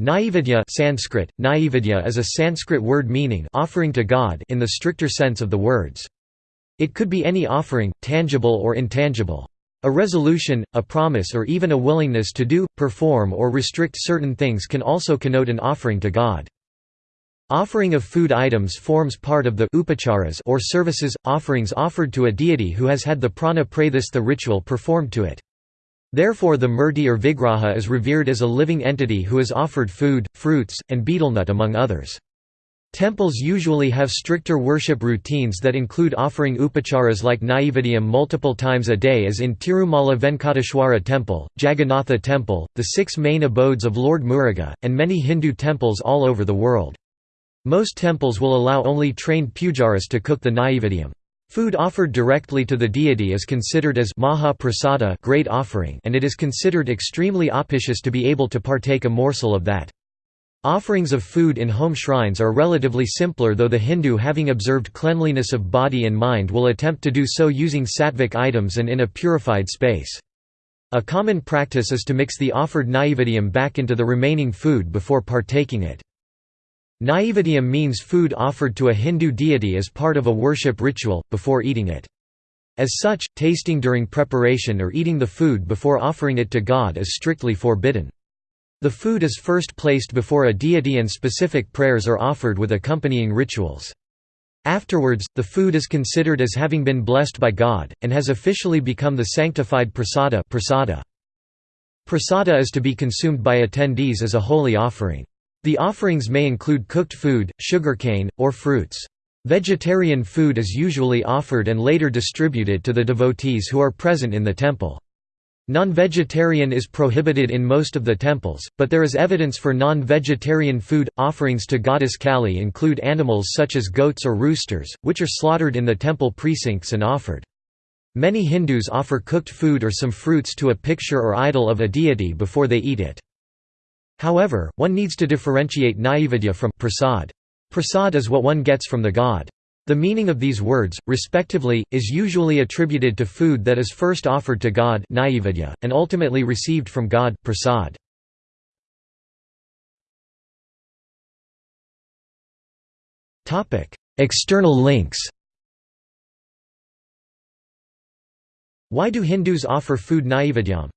Naivedya Sanskrit, Naivedya is a Sanskrit word meaning offering to God in the stricter sense of the words. It could be any offering, tangible or intangible. A resolution, a promise or even a willingness to do, perform or restrict certain things can also connote an offering to God. Offering of food items forms part of the upacharas or services, offerings offered to a deity who has had the prana pratishtha ritual performed to it. Therefore the murti or vigraha is revered as a living entity who is offered food, fruits, and betelnut among others. Temples usually have stricter worship routines that include offering upacharas like Naivedyam multiple times a day as in Tirumala Venkateshwara Temple, Jagannatha Temple, the six main abodes of Lord Muruga, and many Hindu temples all over the world. Most temples will allow only trained pujaris to cook the Naivedyam. Food offered directly to the deity is considered as maha prasada great offering and it is considered extremely auspicious to be able to partake a morsel of that. Offerings of food in home shrines are relatively simpler though the Hindu having observed cleanliness of body and mind will attempt to do so using sattvic items and in a purified space. A common practice is to mix the offered naivedyam back into the remaining food before partaking it. Naivedyam means food offered to a Hindu deity as part of a worship ritual, before eating it. As such, tasting during preparation or eating the food before offering it to God is strictly forbidden. The food is first placed before a deity and specific prayers are offered with accompanying rituals. Afterwards, the food is considered as having been blessed by God, and has officially become the sanctified prasada prasada. Prasada is to be consumed by attendees as a holy offering. The offerings may include cooked food, sugarcane, or fruits. Vegetarian food is usually offered and later distributed to the devotees who are present in the temple. Non-vegetarian is prohibited in most of the temples, but there is evidence for non-vegetarian food. Offerings to goddess Kali include animals such as goats or roosters, which are slaughtered in the temple precincts and offered. Many Hindus offer cooked food or some fruits to a picture or idol of a deity before they eat it. However, one needs to differentiate naivedya from prasad. Prasad is what one gets from the god. The meaning of these words, respectively, is usually attributed to food that is first offered to God and ultimately received from God prasad. External links Why do Hindus offer food naivedyam?